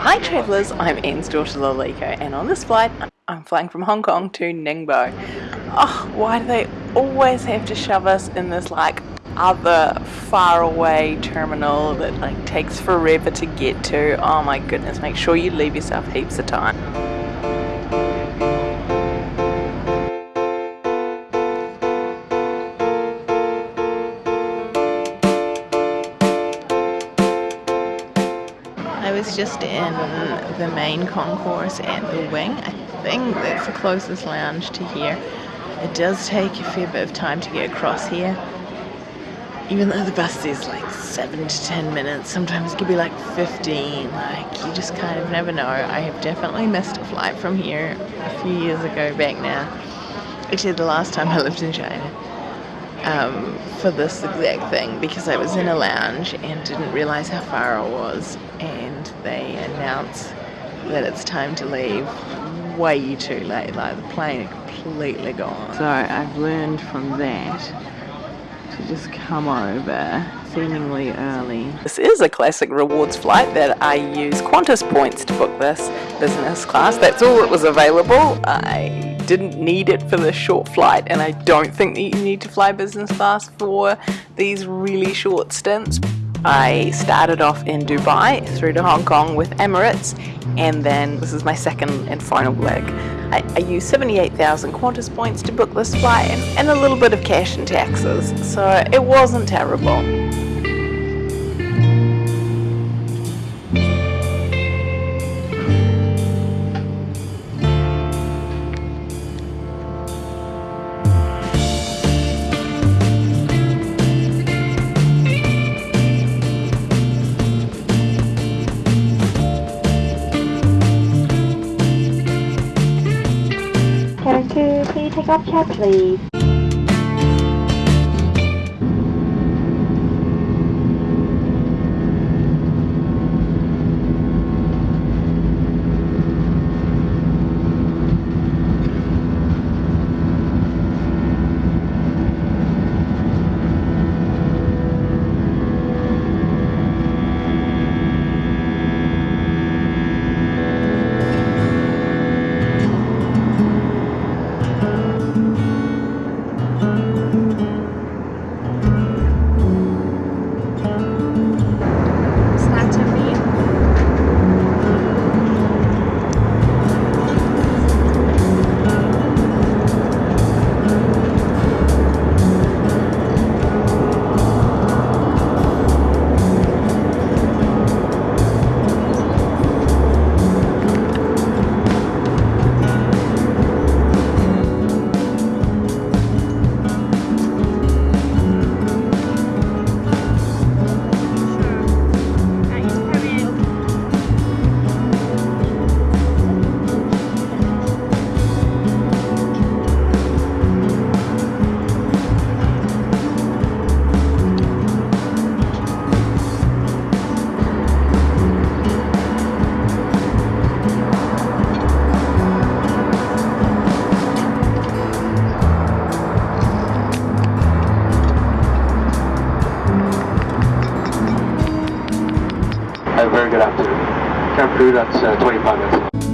Hi travellers, I'm Anne's daughter Laliko and on this flight I'm flying from Hong Kong to Ningbo. Oh, why do they always have to shove us in this like other far away terminal that like takes forever to get to? Oh my goodness, make sure you leave yourself heaps of time. Was just in the main concourse at the wing. I think that's the closest lounge to here. It does take a fair bit of time to get across here. Even though the bus is like 7 to 10 minutes, sometimes it could be like 15. Like, you just kind of never know. I have definitely missed a flight from here a few years ago back now. Actually, the last time I lived in China um, for this exact thing because I was in a lounge and didn't realize how far I was and they announce that it's time to leave way too late like the plane completely gone. So I've learned from that to just come over seemingly early. This is a classic rewards flight that I use Qantas points to book this business class. That's all that was available. I didn't need it for this short flight and I don't think that you need to fly business class for these really short stints. I started off in Dubai through to Hong Kong with Emirates and then this is my second and final leg. I, I used 78,000 Qantas points to book this flight and, and a little bit of cash and taxes so it wasn't terrible. Off chair, please. A very good afternoon. Camp crew, that's uh, 25 minutes.